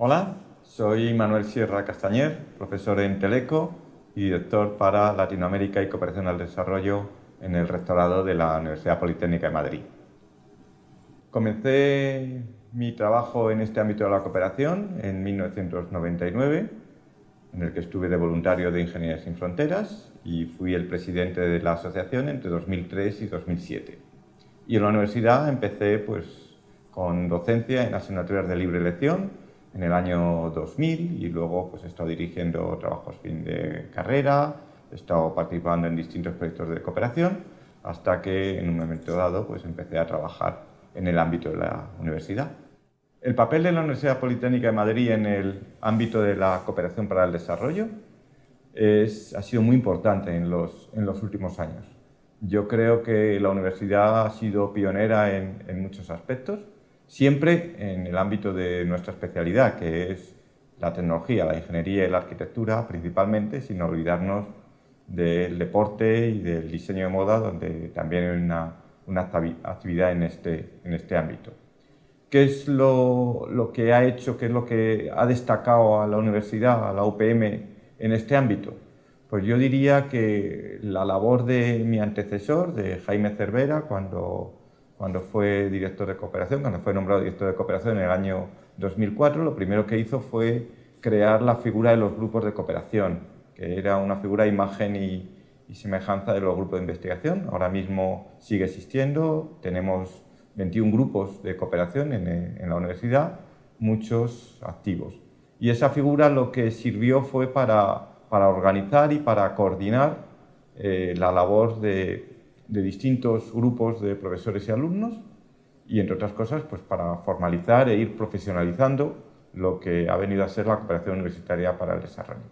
Hola, soy Manuel Sierra Castañer, profesor en Teleco y director para Latinoamérica y Cooperación al Desarrollo en el rectorado de la Universidad Politécnica de Madrid. Comencé mi trabajo en este ámbito de la cooperación en 1999, en el que estuve de voluntario de Ingeniería Sin Fronteras y fui el presidente de la asociación entre 2003 y 2007. Y en la universidad empecé pues, con docencia en asignaturas de libre elección en el año 2000 y luego pues, he estado dirigiendo trabajos fin de carrera, he estado participando en distintos proyectos de cooperación hasta que en un momento dado pues, empecé a trabajar en el ámbito de la universidad. El papel de la Universidad Politécnica de Madrid en el ámbito de la cooperación para el desarrollo es, ha sido muy importante en los, en los, últimos años. Yo creo que la universidad ha sido pionera en, en muchos aspectos, siempre en el ámbito de nuestra especialidad, que es la tecnología, la ingeniería y la arquitectura principalmente, sin olvidarnos del deporte y del diseño de moda, donde también hay una, una actividad en este, en este ámbito. ¿Qué es lo, lo, que ha hecho, qué es lo que ha destacado a la universidad, a la UPM en este ámbito? Pues yo diría que la labor de mi antecesor, de Jaime Cervera, cuando, cuando fue director de cooperación, cuando fue nombrado director de cooperación en el año 2004, lo primero que hizo fue crear la figura de los grupos de cooperación, que era una figura imagen y, y semejanza de los grupos de investigación. Ahora mismo sigue existiendo, tenemos 21 grupos de cooperación en, la universidad, muchos activos. Y esa figura lo que sirvió fue para, para organizar y para coordinar eh, la labor de, de, distintos grupos de profesores y alumnos y, entre otras cosas, pues para formalizar e ir profesionalizando lo que ha venido a ser la cooperación universitaria para el desarrollo.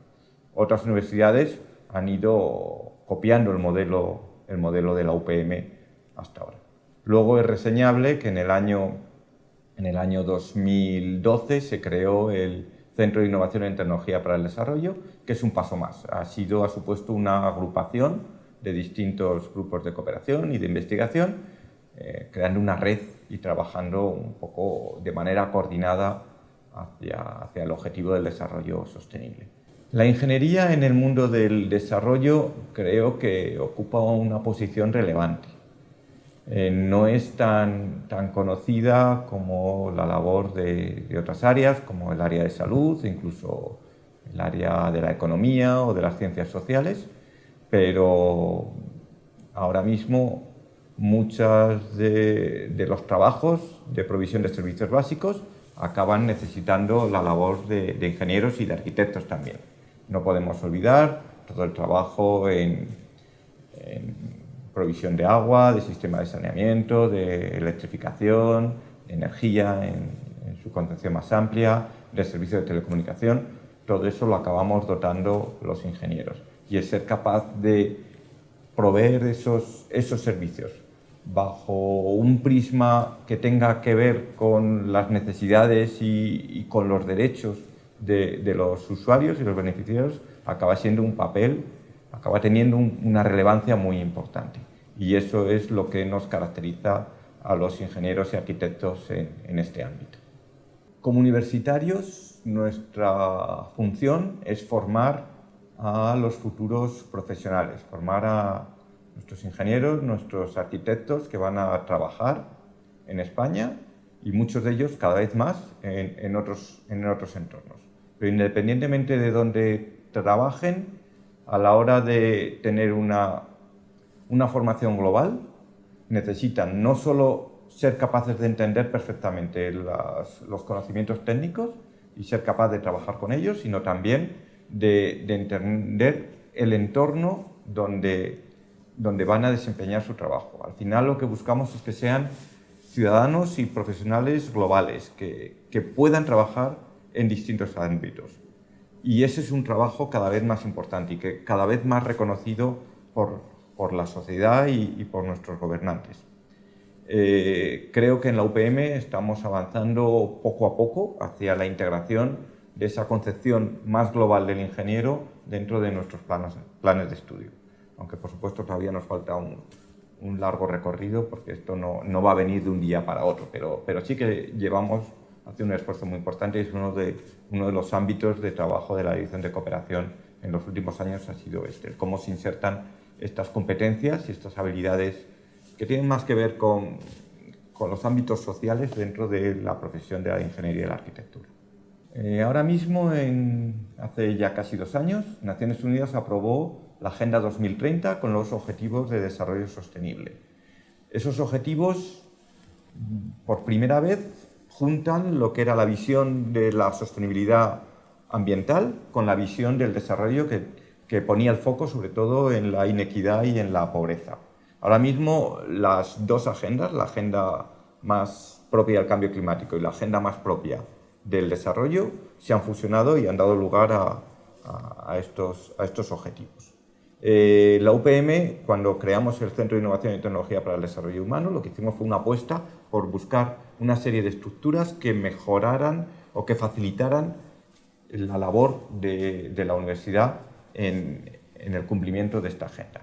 Otras universidades han ido copiando el modelo, el modelo de la UPM hasta ahora. Luego es reseñable que en el año, en el año 2012 se creó el Centro de Innovación en Tecnología para el Desarrollo, que es un paso más. Ha, sido, ha supuesto una agrupación de distintos grupos de cooperación y de investigación, eh, creando una red y trabajando un poco de manera coordinada hacia, hacia el objetivo del desarrollo sostenible. La ingeniería en el mundo del desarrollo creo que ocupa una posición relevante. Eh, no es tan, tan, conocida como la labor de, de, otras áreas, como el área de salud, incluso el área de la economía o de las ciencias sociales, pero ahora mismo muchos de, los trabajos de provisión de servicios básicos acaban necesitando la labor de, ingenieros y de arquitectos también. No podemos olvidar todo el trabajo en, provisión de agua, de sistema de saneamiento, de electrificación, de energía en, su concepción más amplia, de servicios de telecomunicación, todo eso lo acabamos dotando los ingenieros. Y es ser capaz de proveer esos, esos servicios bajo un prisma que tenga que ver con las necesidades y, con los derechos de, los usuarios y los beneficiarios, acaba siendo un papel acaba teniendo un, una relevancia muy importante. Y eso es lo que nos caracteriza a los ingenieros y arquitectos en este ámbito. Como universitarios, nuestra función es formar a los futuros profesionales, formar a nuestros ingenieros, nuestros arquitectos que van a trabajar en España y muchos de ellos cada vez más en, otros, en otros entornos. Pero independientemente de dónde trabajen, a la hora de tener una, una formación global, necesitan no solo ser capaces de entender perfectamente los conocimientos técnicos y ser capaz de trabajar con ellos, sino también de, de entender el entorno donde, donde van a desempeñar su trabajo. Al final lo que buscamos es que sean ciudadanos y profesionales globales, que, que puedan trabajar en distintos ámbitos. Y ese es un trabajo cada vez más importante y que cada vez más reconocido por, por la sociedad y, y por nuestros gobernantes. Eh, creo que en la UPM estamos avanzando poco a poco hacia la integración de esa concepción más global del ingeniero dentro de nuestros planes, planes de estudio. Aunque por supuesto todavía nos falta un, un largo recorrido porque esto no, no, va a venir de un día para otro, pero, pero sí que llevamos hace un esfuerzo muy importante y es uno de, uno de los ámbitos de trabajo de la Dirección de Cooperación en los últimos años ha sido este, cómo se insertan estas competencias y estas habilidades que tienen más que ver con, con los ámbitos sociales dentro de la profesión de la ingeniería y la arquitectura. Eh, ahora mismo, en, hace ya casi dos años, Naciones Unidas aprobó la Agenda 2030 con los Objetivos de Desarrollo Sostenible. Esos objetivos, por primera vez, juntan lo que era la visión de la sostenibilidad ambiental con la visión del desarrollo que, que ponía el foco sobre todo en la inequidad y en la pobreza. Ahora mismo las dos agendas, la agenda más propia del cambio climático y la agenda más propia del desarrollo, se han fusionado y han dado lugar a, estos, a estos, objetivos. Eh, la UPM, cuando creamos el Centro de Innovación y Tecnología para el Desarrollo Humano, lo que hicimos fue una apuesta por buscar una serie de estructuras que mejoraran o que facilitaran la labor de, la universidad en, el cumplimiento de esta agenda.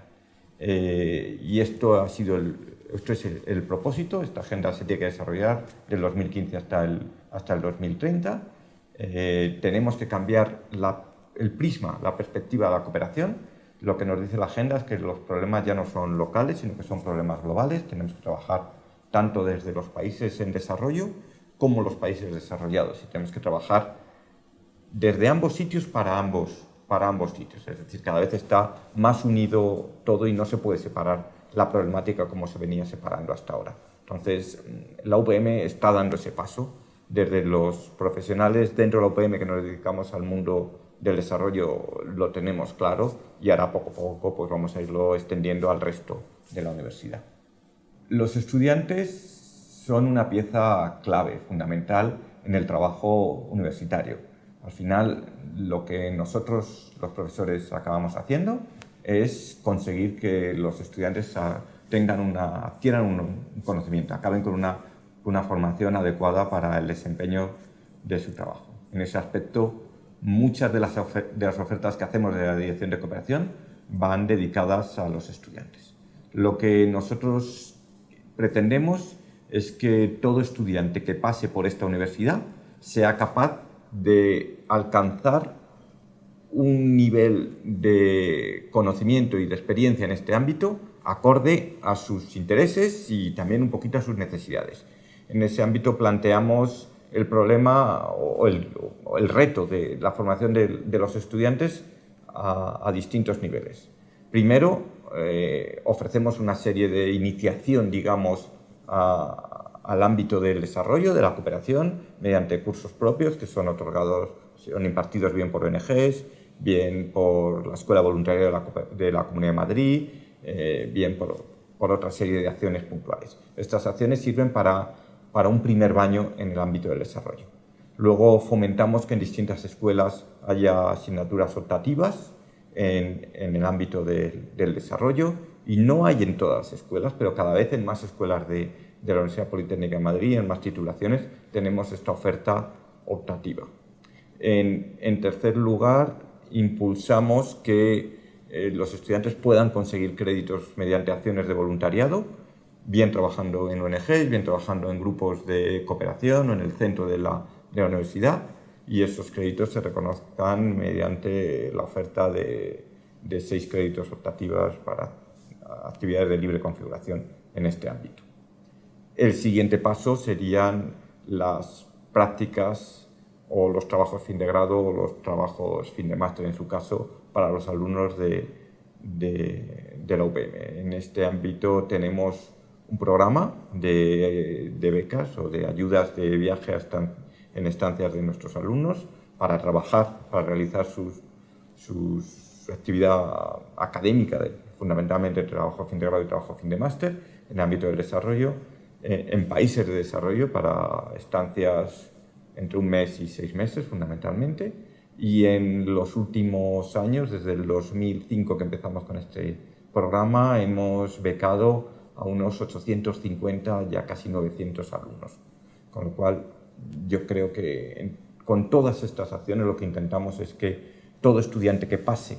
Eh, y esto, ha sido el, esto es el, propósito, esta agenda se tiene que desarrollar del 2015 hasta el, hasta el 2030. Eh, tenemos que cambiar el prisma, la perspectiva de la cooperación. Lo que nos dice la agenda es que los problemas ya no son locales, sino que son problemas globales. Tenemos que trabajar tanto desde los países en desarrollo como los países desarrollados. Y tenemos que trabajar desde ambos sitios para ambos, para ambos sitios. Es decir, cada vez está más unido todo y no se puede separar la problemática como se venía separando hasta ahora. Entonces, la UPM está dando ese paso. Desde los profesionales dentro de la UPM que nos dedicamos al mundo del desarrollo lo tenemos claro y ahora poco a poco pues vamos a irlo extendiendo al resto de la universidad. Los estudiantes son una pieza clave, fundamental en el trabajo universitario. Al final, lo que nosotros, los profesores, acabamos haciendo es conseguir que los estudiantes tengan una, adquieran un, conocimiento, acaben con una, una, formación adecuada para el desempeño de su trabajo. En ese aspecto, muchas de las, de las ofertas que hacemos de la Dirección de Cooperación van dedicadas a los estudiantes. Lo que nosotros pretendemos es que todo estudiante que pase por esta universidad sea capaz de alcanzar un nivel de conocimiento y de experiencia en este ámbito acorde a sus intereses y también un poquito a sus necesidades. En ese ámbito planteamos el problema o el, reto de la formación de, los estudiantes a, distintos niveles. Primero, eh, ofrecemos una serie de iniciación, digamos, al ámbito del desarrollo, de la cooperación, mediante cursos propios que son otorgados, son impartidos bien por ONGs, bien por la Escuela Voluntaria de la, Comunidad de Madrid, eh, bien por, otra serie de acciones puntuales. Estas acciones sirven para, un primer baño en el ámbito del desarrollo. Luego fomentamos que en distintas escuelas haya asignaturas optativas en, el ámbito del desarrollo y no hay en todas las escuelas, pero cada vez en más escuelas de, la Universidad Politécnica de Madrid, en más titulaciones, tenemos esta oferta optativa. en tercer lugar, impulsamos que eh, los estudiantes puedan conseguir créditos mediante acciones de voluntariado, bien trabajando en ONGs, bien trabajando en grupos de cooperación o en el centro de la, universidad, y esos créditos se reconozcan mediante la oferta de, de seis créditos optativas para actividades de libre configuración en este ámbito. El siguiente paso serían las prácticas o los trabajos fin de grado o los trabajos fin de máster en su caso para los alumnos de, de, la UPM. En este ámbito tenemos un programa de, becas o de ayudas de viaje en estancias de nuestros alumnos para trabajar, para realizar sus, su actividad académica, de, fundamentalmente trabajo fin de grado y trabajo fin de máster, en ámbito del desarrollo, eh, en países de desarrollo para estancias entre un mes y seis meses fundamentalmente, y en los últimos años, desde el 2005 que empezamos con este programa, hemos becado a unos 850, ya casi 900 alumnos. Con lo cual, yo creo que con todas estas acciones lo que intentamos es que todo estudiante que pase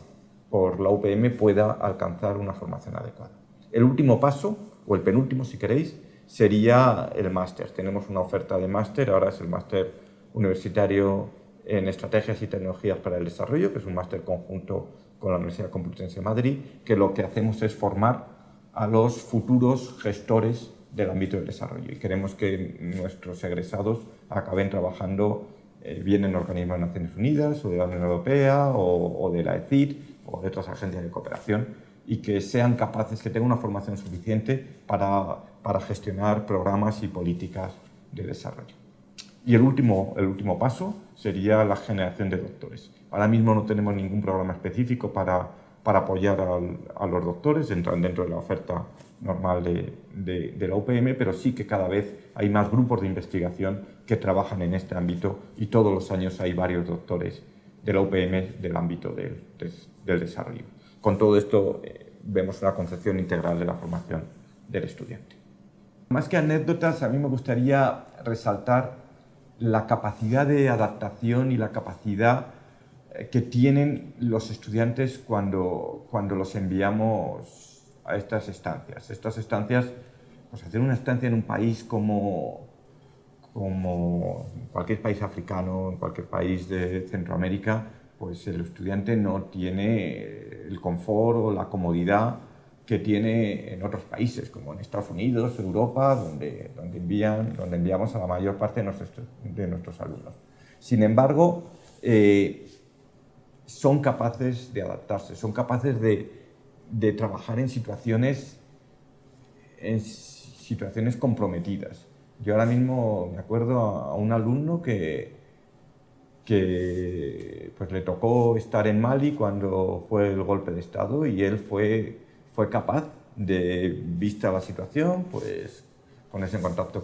por la UPM pueda alcanzar una formación adecuada. El último paso, o el penúltimo si queréis, sería el máster. Tenemos una oferta de máster, ahora es el máster universitario en Estrategias y Tecnologías para el Desarrollo, que es un máster conjunto con la Universidad Complutense de Madrid, que lo que hacemos es formar a los futuros gestores del ámbito del desarrollo y queremos que nuestros egresados acaben trabajando eh, bien en organismos de Naciones Unidas o de la Unión Europea o, de la ECID o de otras agencias de cooperación y que sean capaces, que tengan una formación suficiente para, para gestionar programas y políticas de desarrollo. Y el último, el último paso sería la generación de doctores. Ahora mismo no tenemos ningún programa específico para, para apoyar a los doctores, entran dentro de la oferta normal de, de, la UPM, pero sí que cada vez hay más grupos de investigación que trabajan en este ámbito y todos los años hay varios doctores de la UPM del ámbito del, del desarrollo. Con todo esto eh, vemos una concepción integral de la formación del estudiante. Más que anécdotas, a mí me gustaría resaltar la capacidad de adaptación y la capacidad que tienen los estudiantes cuando, cuando los enviamos a estas estancias. Estas estancias, pues hacer una estancia en un país como, como cualquier país africano, en cualquier país de Centroamérica, pues el estudiante no tiene el confort o la comodidad que tiene en otros países, como en Estados Unidos, Europa, donde, donde, envían, donde enviamos a la mayor parte de nuestros, alumnos. Sin embargo, eh, son capaces de adaptarse, son capaces de, de, trabajar en situaciones, situaciones comprometidas. Yo ahora mismo me acuerdo a, un alumno que, que pues, le tocó estar en Mali cuando fue el golpe de Estado y él fue fue capaz de, vista la situación, pues ponerse en contacto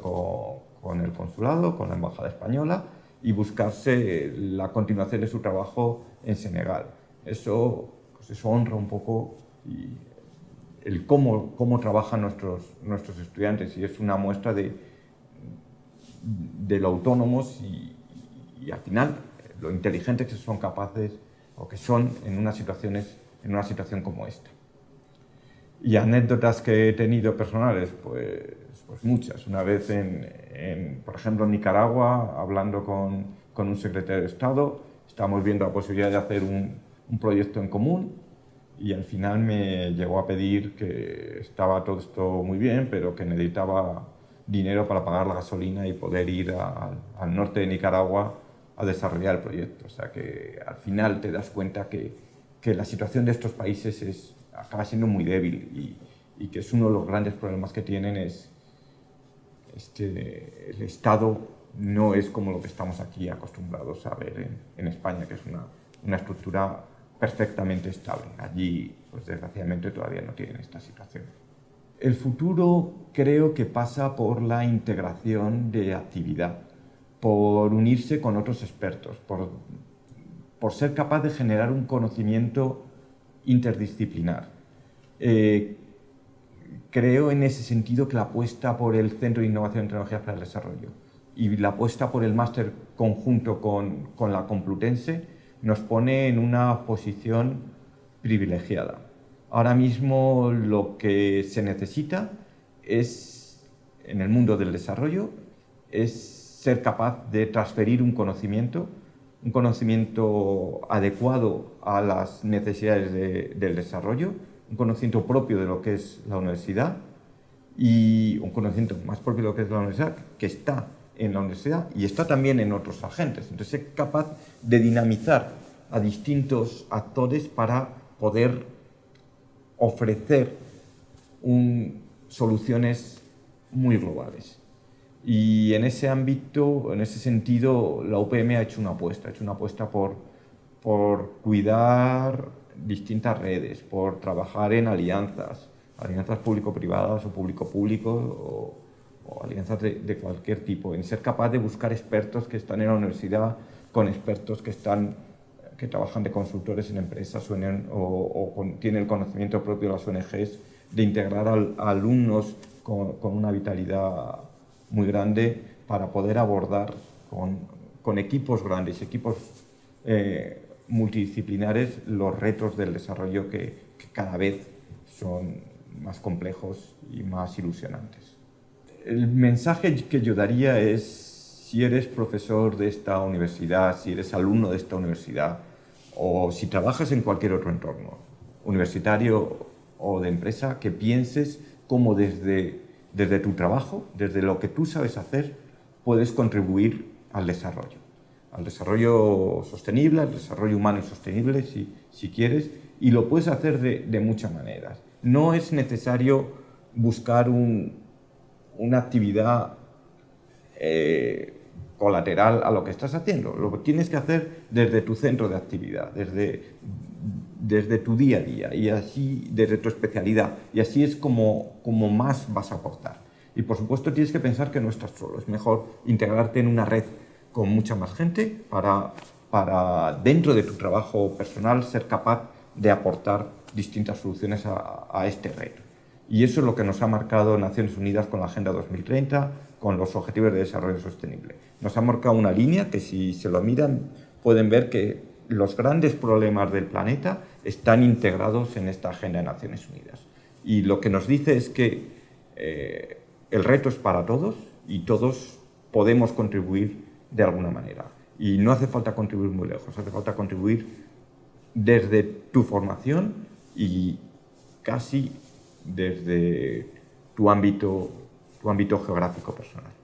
con, el consulado, con la embajada española y buscarse la continuación de su trabajo en Senegal. Eso, pues eso honra un poco el cómo, cómo trabajan nuestros, nuestros estudiantes y es una muestra de, de lo autónomos y, y, al final lo inteligentes que son capaces o que son en unas situaciones en una situación como esta. Y anécdotas que he tenido personales, pues, pues muchas. Una vez, en, por ejemplo, en Nicaragua, hablando con, con, un secretario de Estado, estábamos viendo la posibilidad de hacer un, un proyecto en común y al final me llegó a pedir que estaba todo esto muy bien, pero que necesitaba dinero para pagar la gasolina y poder ir al norte de Nicaragua a desarrollar el proyecto. O sea que al final te das cuenta que, que la situación de estos países es acaba siendo muy débil y, y, que es uno de los grandes problemas que tienen es este, el Estado no es como lo que estamos aquí acostumbrados a ver en, en España, que es una, una, estructura perfectamente estable. Allí, pues desgraciadamente, todavía no tienen esta situación. El futuro creo que pasa por la integración de actividad, por unirse con otros expertos, por, por ser capaz de generar un conocimiento interdisciplinar. Eh, creo en ese sentido que la apuesta por el Centro de Innovación y Tecnologías para el Desarrollo y la apuesta por el máster conjunto con, con la Complutense nos pone en una posición privilegiada. Ahora mismo lo que se necesita es, en el mundo del desarrollo, es ser capaz de transferir un conocimiento un conocimiento adecuado a las necesidades del desarrollo, un conocimiento propio de lo que es la universidad y un conocimiento más propio de lo que es la universidad, que está en la universidad y está también en otros agentes. Entonces es capaz de dinamizar a distintos actores para poder ofrecer soluciones muy globales. Y en ese ámbito, en ese sentido, la UPM ha hecho una apuesta, ha hecho una apuesta por, por cuidar distintas redes, por trabajar en alianzas, alianzas público-privadas o público-público o, alianzas de, cualquier tipo, en ser capaz de buscar expertos que están en la universidad con expertos que están que trabajan de consultores en empresas o, o, tienen el conocimiento propio de las ONGs, de integrar a, alumnos con, con una vitalidad muy grande para poder abordar con, con equipos grandes, equipos eh, multidisciplinares, los retos del desarrollo que, cada vez son más complejos y más ilusionantes. el mensaje que yo daría es, si eres profesor de esta universidad, si eres alumno de esta universidad, o si trabajas en cualquier otro entorno, universitario o de empresa, que pienses cómo desde, desde tu trabajo, desde lo que tú sabes hacer, puedes contribuir al desarrollo, al desarrollo sostenible, al desarrollo humano y sostenible, si, quieres, y lo puedes hacer de, muchas maneras. No es necesario buscar un, una actividad eh, colateral a lo que estás haciendo. Lo tienes que hacer desde tu centro de actividad, desde, tu día a día y así desde tu especialidad. Y así es como más vas a aportar. Y por supuesto tienes que pensar que no estás solo. Es mejor integrarte en una red con mucha más gente para, para dentro de tu trabajo personal ser capaz de aportar distintas soluciones a, a este reto. Y eso es lo que nos ha marcado Naciones Unidas con la Agenda 2030, con los Objetivos de Desarrollo Sostenible. Nos ha marcado una línea que si se lo miran pueden ver que los grandes problemas del planeta están integrados en esta Agenda de Naciones Unidas. Y lo que nos dice es que eh, el reto es para todos y todos podemos contribuir de alguna manera. Y no hace falta contribuir muy lejos, hace falta contribuir desde tu formación y casi desde tu ámbito, tu ámbito geográfico personal.